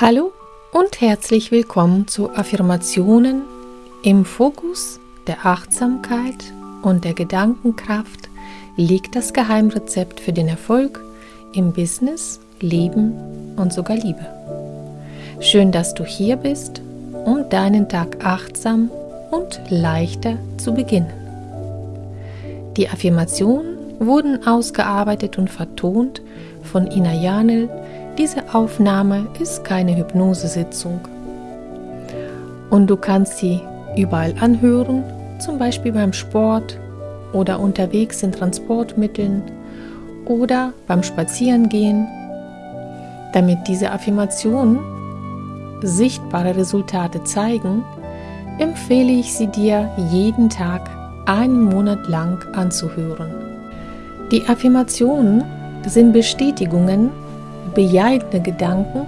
Hallo und herzlich willkommen zu Affirmationen im Fokus der Achtsamkeit und der Gedankenkraft liegt das Geheimrezept für den Erfolg im Business, Leben und sogar Liebe. Schön, dass du hier bist, um deinen Tag achtsam und leichter zu beginnen. Die Affirmationen wurden ausgearbeitet und vertont von Ina Janel, diese Aufnahme ist keine Hypnosesitzung. Und du kannst sie überall anhören, zum Beispiel beim Sport oder unterwegs in Transportmitteln oder beim Spazierengehen. Damit diese Affirmationen sichtbare Resultate zeigen, empfehle ich sie dir jeden Tag einen Monat lang anzuhören. Die Affirmationen sind Bestätigungen bejahende Gedanken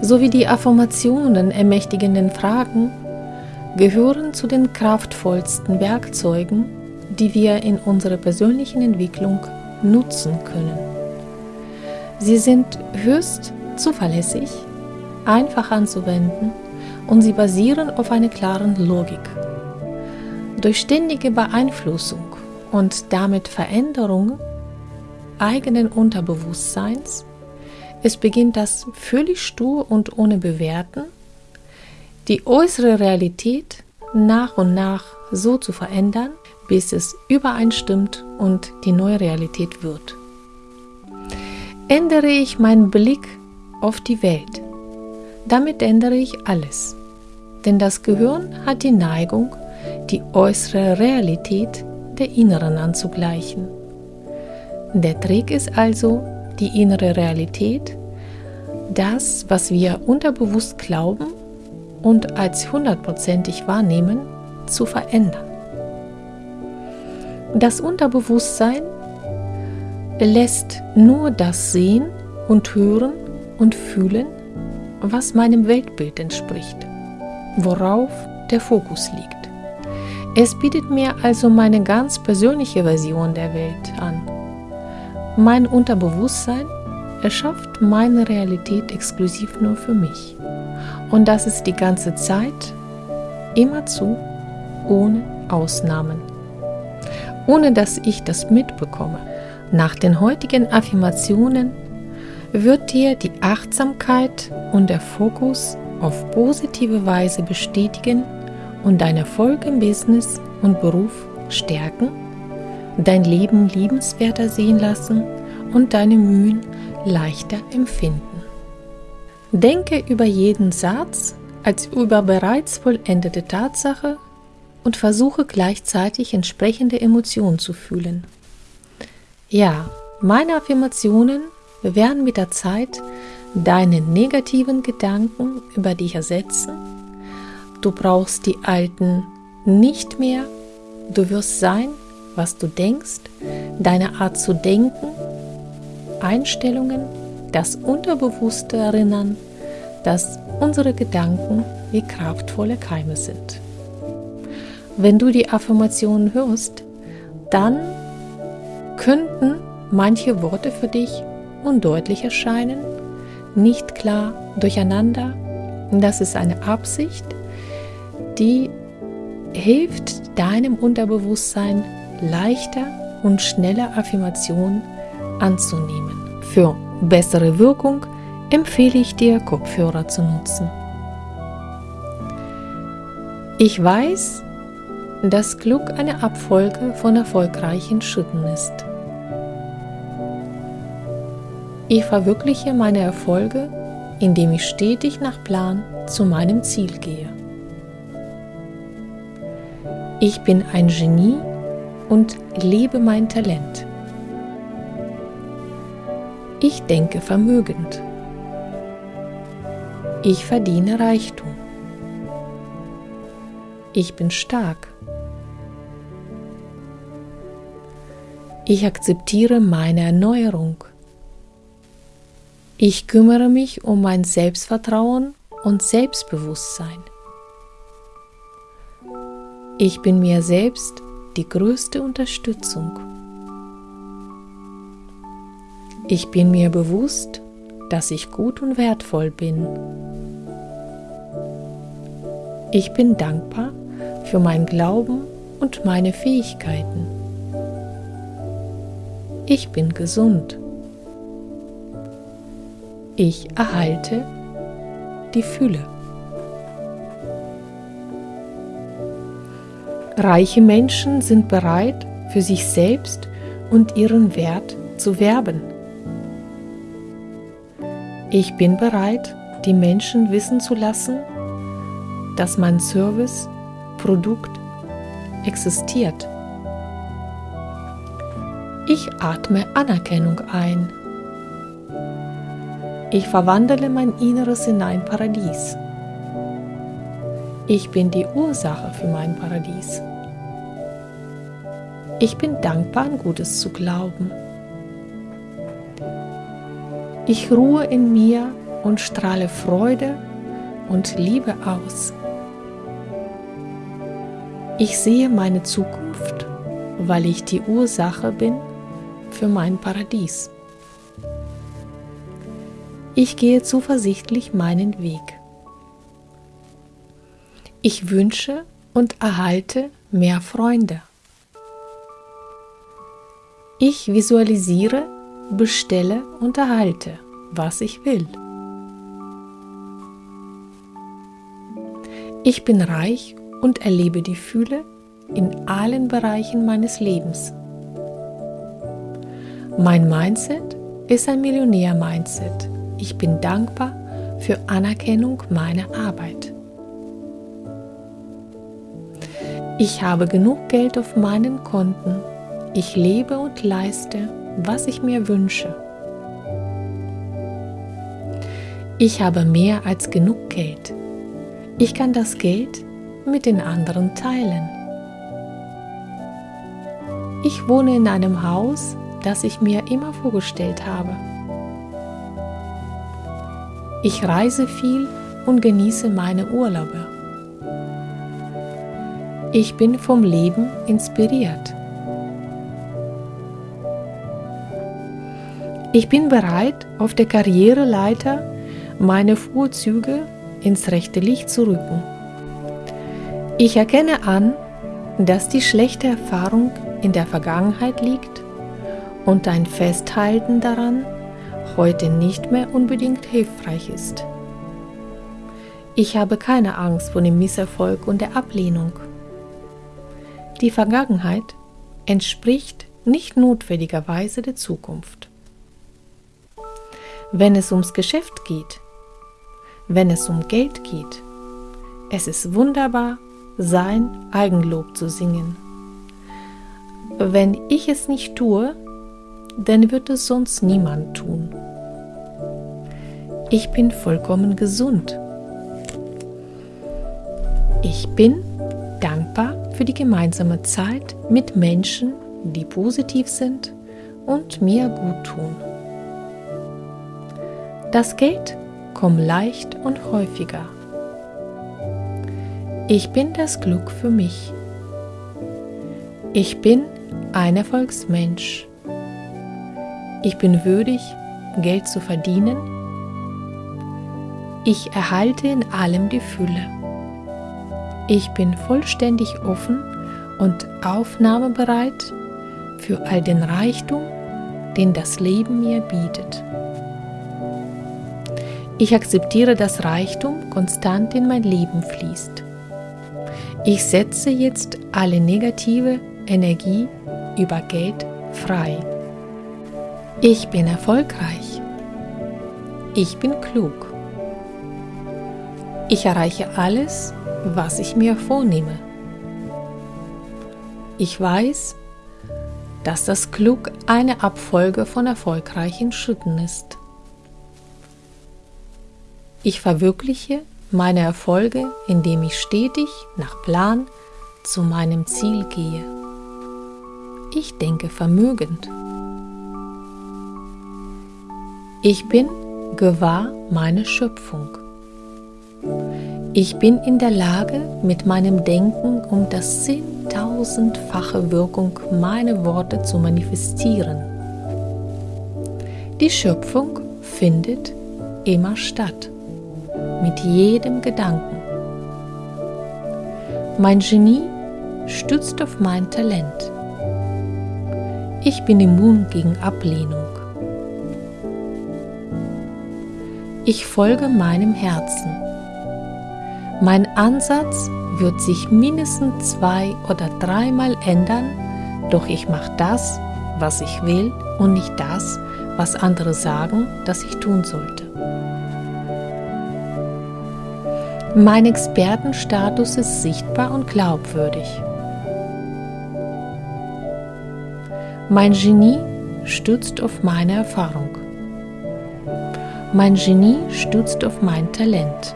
sowie die Affirmationen ermächtigenden Fragen gehören zu den kraftvollsten Werkzeugen, die wir in unserer persönlichen Entwicklung nutzen können. Sie sind höchst zuverlässig, einfach anzuwenden und sie basieren auf einer klaren Logik. Durch ständige Beeinflussung und damit Veränderung eigenen Unterbewusstseins es beginnt das völlig stur und ohne Bewerten, die äußere Realität nach und nach so zu verändern, bis es übereinstimmt und die neue Realität wird. Ändere ich meinen Blick auf die Welt, damit ändere ich alles. Denn das Gehirn hat die Neigung, die äußere Realität der inneren anzugleichen. Der Trick ist also, die innere Realität, das, was wir unterbewusst glauben und als hundertprozentig wahrnehmen, zu verändern. Das Unterbewusstsein lässt nur das sehen und hören und fühlen, was meinem Weltbild entspricht, worauf der Fokus liegt. Es bietet mir also meine ganz persönliche Version der Welt an mein Unterbewusstsein erschafft meine Realität exklusiv nur für mich. Und das ist die ganze Zeit, immerzu, ohne Ausnahmen. Ohne dass ich das mitbekomme. Nach den heutigen Affirmationen wird dir die Achtsamkeit und der Fokus auf positive Weise bestätigen und dein Erfolg im Business und Beruf stärken dein Leben liebenswerter sehen lassen und deine Mühen leichter empfinden. Denke über jeden Satz als über bereits vollendete Tatsache und versuche gleichzeitig entsprechende Emotionen zu fühlen. Ja, meine Affirmationen werden mit der Zeit deine negativen Gedanken über dich ersetzen. Du brauchst die alten nicht mehr. Du wirst sein, was du denkst, deine Art zu denken, Einstellungen, das Unterbewusste erinnern, dass unsere Gedanken wie kraftvolle Keime sind. Wenn du die Affirmationen hörst, dann könnten manche Worte für dich undeutlich erscheinen, nicht klar, durcheinander. Das ist eine Absicht, die hilft deinem Unterbewusstsein leichter und schneller Affirmationen anzunehmen. Für bessere Wirkung empfehle ich dir, Kopfhörer zu nutzen. Ich weiß, dass Glück eine Abfolge von erfolgreichen Schritten ist. Ich verwirkliche meine Erfolge, indem ich stetig nach Plan zu meinem Ziel gehe. Ich bin ein Genie und lebe mein Talent. Ich denke vermögend. Ich verdiene Reichtum. Ich bin stark. Ich akzeptiere meine Erneuerung. Ich kümmere mich um mein Selbstvertrauen und Selbstbewusstsein. Ich bin mir selbst die größte Unterstützung. Ich bin mir bewusst, dass ich gut und wertvoll bin. Ich bin dankbar für mein Glauben und meine Fähigkeiten. Ich bin gesund. Ich erhalte die Fülle. Reiche Menschen sind bereit, für sich selbst und ihren Wert zu werben. Ich bin bereit, die Menschen wissen zu lassen, dass mein Service, Produkt existiert. Ich atme Anerkennung ein. Ich verwandle mein Inneres in ein Paradies. Ich bin die Ursache für mein Paradies. Ich bin dankbar, an Gutes zu glauben. Ich ruhe in mir und strahle Freude und Liebe aus. Ich sehe meine Zukunft, weil ich die Ursache bin für mein Paradies. Ich gehe zuversichtlich meinen Weg. Ich wünsche und erhalte mehr Freunde. Ich visualisiere, bestelle und erhalte, was ich will. Ich bin reich und erlebe die Fülle in allen Bereichen meines Lebens. Mein Mindset ist ein Millionär-Mindset. Ich bin dankbar für Anerkennung meiner Arbeit. Ich habe genug Geld auf meinen Konten ich lebe und leiste, was ich mir wünsche. Ich habe mehr als genug Geld. Ich kann das Geld mit den anderen teilen. Ich wohne in einem Haus, das ich mir immer vorgestellt habe. Ich reise viel und genieße meine Urlaube. Ich bin vom Leben inspiriert. Ich bin bereit, auf der Karriereleiter meine Vorzüge ins rechte Licht zu rücken. Ich erkenne an, dass die schlechte Erfahrung in der Vergangenheit liegt und ein Festhalten daran heute nicht mehr unbedingt hilfreich ist. Ich habe keine Angst vor dem Misserfolg und der Ablehnung. Die Vergangenheit entspricht nicht notwendigerweise der Zukunft wenn es ums Geschäft geht, wenn es um Geld geht. Es ist wunderbar, sein Eigenlob zu singen. Wenn ich es nicht tue, dann wird es sonst niemand tun. Ich bin vollkommen gesund. Ich bin dankbar für die gemeinsame Zeit mit Menschen, die positiv sind und mir gut tun. Das Geld kommt leicht und häufiger. Ich bin das Glück für mich. Ich bin ein Erfolgsmensch. Ich bin würdig, Geld zu verdienen. Ich erhalte in allem die Fülle. Ich bin vollständig offen und aufnahmebereit für all den Reichtum, den das Leben mir bietet. Ich akzeptiere, dass Reichtum konstant in mein Leben fließt. Ich setze jetzt alle negative Energie über Geld frei. Ich bin erfolgreich. Ich bin klug. Ich erreiche alles, was ich mir vornehme. Ich weiß, dass das Glück eine Abfolge von erfolgreichen Schritten ist. Ich verwirkliche meine Erfolge, indem ich stetig nach Plan zu meinem Ziel gehe. Ich denke vermögend. Ich bin gewahr meine Schöpfung. Ich bin in der Lage, mit meinem Denken um das zehntausendfache Wirkung meine Worte zu manifestieren. Die Schöpfung findet immer statt, mit jedem Gedanken. Mein Genie stützt auf mein Talent. Ich bin immun gegen Ablehnung. Ich folge meinem Herzen. Mein Ansatz wird sich mindestens zwei oder dreimal ändern, doch ich mache das, was ich will und nicht das, was andere sagen, dass ich tun sollte. Mein Expertenstatus ist sichtbar und glaubwürdig. Mein Genie stützt auf meine Erfahrung. Mein Genie stützt auf mein Talent.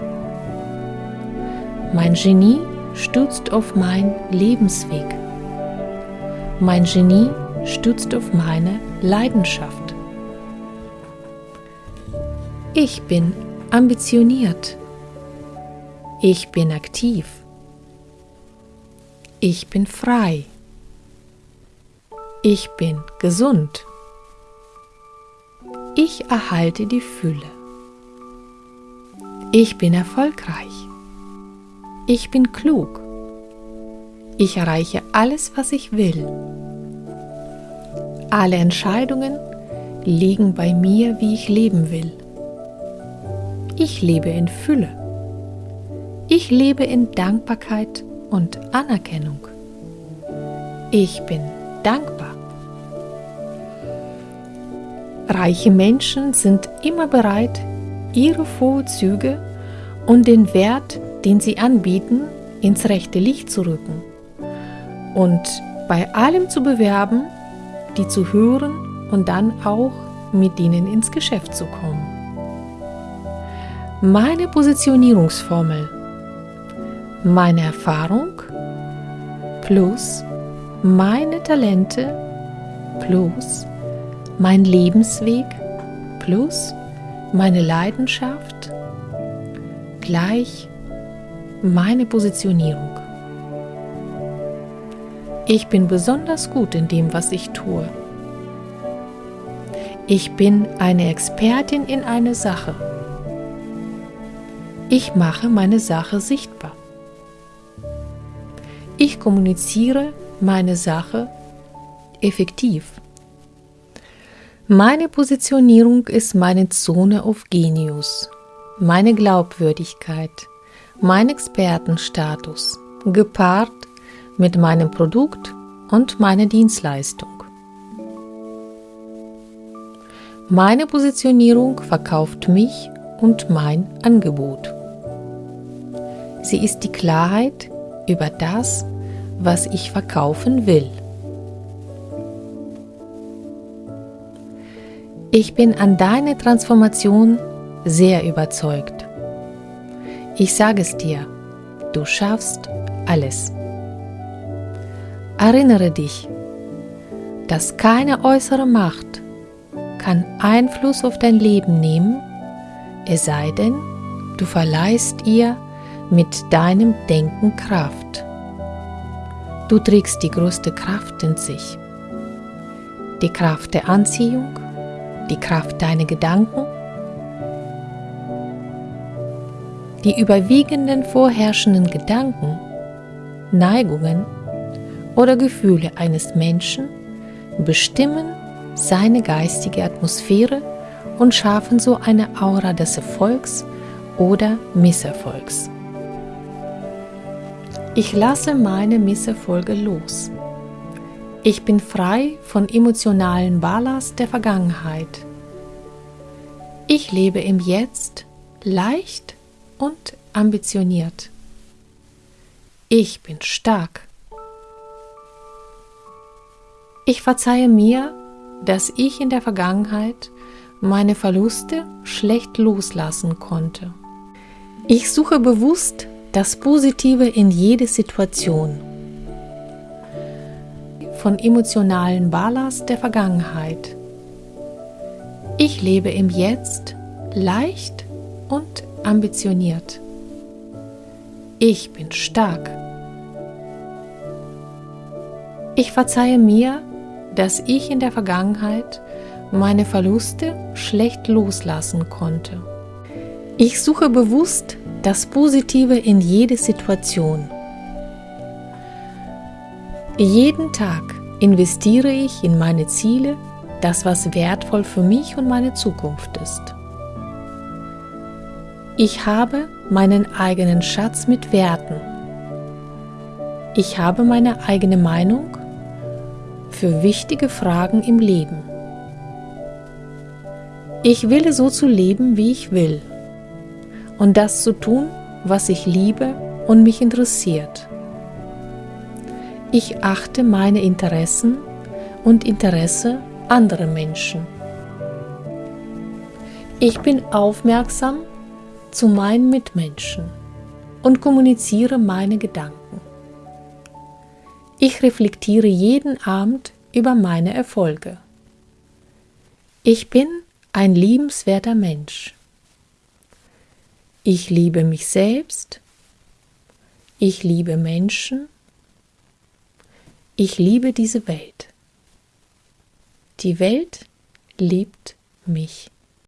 Mein Genie stützt auf meinen Lebensweg. Mein Genie stützt auf meine Leidenschaft. Ich bin ambitioniert. Ich bin aktiv. Ich bin frei. Ich bin gesund. Ich erhalte die Fülle. Ich bin erfolgreich. Ich bin klug. Ich erreiche alles, was ich will. Alle Entscheidungen liegen bei mir, wie ich leben will. Ich lebe in Fülle. Ich lebe in Dankbarkeit und Anerkennung. Ich bin dankbar. Reiche Menschen sind immer bereit, ihre Vorzüge und den Wert, den sie anbieten, ins rechte Licht zu rücken und bei allem zu bewerben, die zu hören und dann auch mit ihnen ins Geschäft zu kommen. Meine Positionierungsformel, meine Erfahrung plus meine Talente plus mein Lebensweg plus meine Leidenschaft gleich meine Positionierung. Ich bin besonders gut in dem, was ich tue. Ich bin eine Expertin in einer Sache. Ich mache meine Sache sichtbar. Ich kommuniziere meine Sache effektiv. Meine Positionierung ist meine Zone of Genius, meine Glaubwürdigkeit, mein Expertenstatus, gepaart mit meinem Produkt und meiner Dienstleistung. Meine Positionierung verkauft mich und mein Angebot. Sie ist die Klarheit über das, was ich verkaufen will. Ich bin an deine Transformation sehr überzeugt. Ich sage es dir, du schaffst alles. Erinnere dich, dass keine äußere Macht kann Einfluss auf dein Leben nehmen, es sei denn, du verleihst ihr mit deinem Denken Kraft. Du trägst die größte Kraft in sich. Die Kraft der Anziehung, die Kraft deiner Gedanken, die überwiegenden vorherrschenden Gedanken, Neigungen oder Gefühle eines Menschen bestimmen seine geistige Atmosphäre und schaffen so eine Aura des Erfolgs oder Misserfolgs. Ich lasse meine Misserfolge los. Ich bin frei von emotionalen Ballast der Vergangenheit. Ich lebe im Jetzt leicht und ambitioniert. Ich bin stark. Ich verzeihe mir, dass ich in der Vergangenheit meine Verluste schlecht loslassen konnte. Ich suche bewusst das Positive in jede Situation. Von emotionalen Ballast der Vergangenheit. Ich lebe im Jetzt leicht und ambitioniert. Ich bin stark. Ich verzeihe mir, dass ich in der Vergangenheit meine Verluste schlecht loslassen konnte. Ich suche bewusst das Positive in jede Situation. Jeden Tag investiere ich in meine Ziele, das was wertvoll für mich und meine Zukunft ist. Ich habe meinen eigenen Schatz mit Werten. Ich habe meine eigene Meinung für wichtige Fragen im Leben. Ich will so zu leben, wie ich will und das zu tun, was ich liebe und mich interessiert. Ich achte meine Interessen und Interesse anderer Menschen. Ich bin aufmerksam zu meinen Mitmenschen und kommuniziere meine Gedanken. Ich reflektiere jeden Abend über meine Erfolge. Ich bin ein liebenswerter Mensch. Ich liebe mich selbst. Ich liebe Menschen. Ich liebe diese Welt. Die Welt liebt mich.